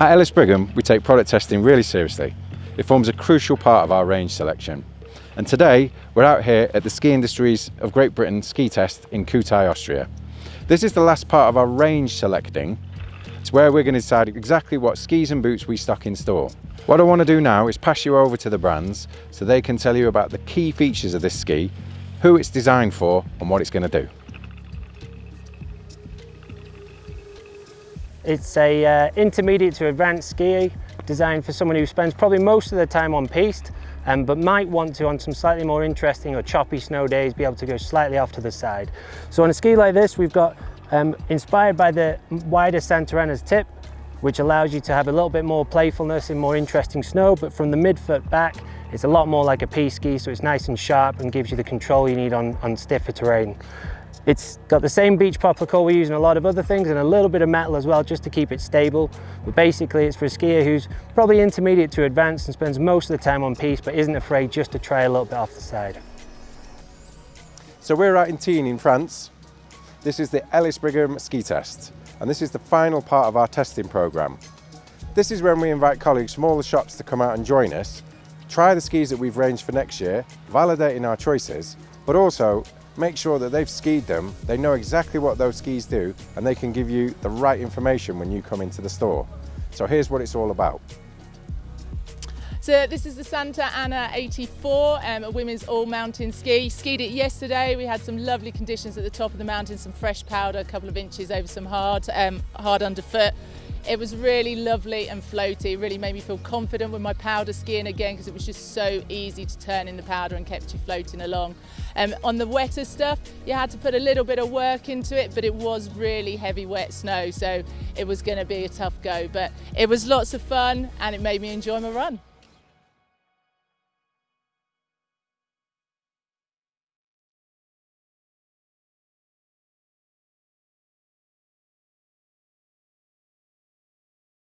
At Ellis Brigham, we take product testing really seriously. It forms a crucial part of our range selection. And today, we're out here at the Ski Industries of Great Britain ski test in Kühtai, Austria. This is the last part of our range selecting. It's where we're going to decide exactly what skis and boots we stock in store. What I want to do now is pass you over to the brands so they can tell you about the key features of this ski, who it's designed for and what it's going to do. It's a uh, intermediate to advanced ski designed for someone who spends probably most of their time on piste um, but might want to on some slightly more interesting or choppy snow days be able to go slightly off to the side. So on a ski like this we've got um, inspired by the wider Santa tip which allows you to have a little bit more playfulness and more interesting snow but from the midfoot back it's a lot more like a ski so it's nice and sharp and gives you the control you need on, on stiffer terrain. It's got the same beech poplar core we use in a lot of other things and a little bit of metal as well just to keep it stable. But basically it's for a skier who's probably intermediate to advanced and spends most of the time on piste but isn't afraid just to try a little bit off the side. So we're out in Tignes in France. This is the Ellis Brigham ski test and this is the final part of our testing programme. This is when we invite colleagues from all the shops to come out and join us, try the skis that we've ranged for next year, validating our choices, but also make sure that they've skied them, they know exactly what those skis do, and they can give you the right information when you come into the store. So here's what it's all about. So this is the Santa Ana 84, um, a women's all mountain ski. Skied it yesterday. We had some lovely conditions at the top of the mountain, some fresh powder, a couple of inches over some hard, um, hard underfoot. It was really lovely and floaty. Really made me feel confident with my powder skiing again because it was just so easy to turn in the powder and kept you floating along. Um, on the wetter stuff, you had to put a little bit of work into it, but it was really heavy wet snow, so it was going to be a tough go. But it was lots of fun and it made me enjoy my run.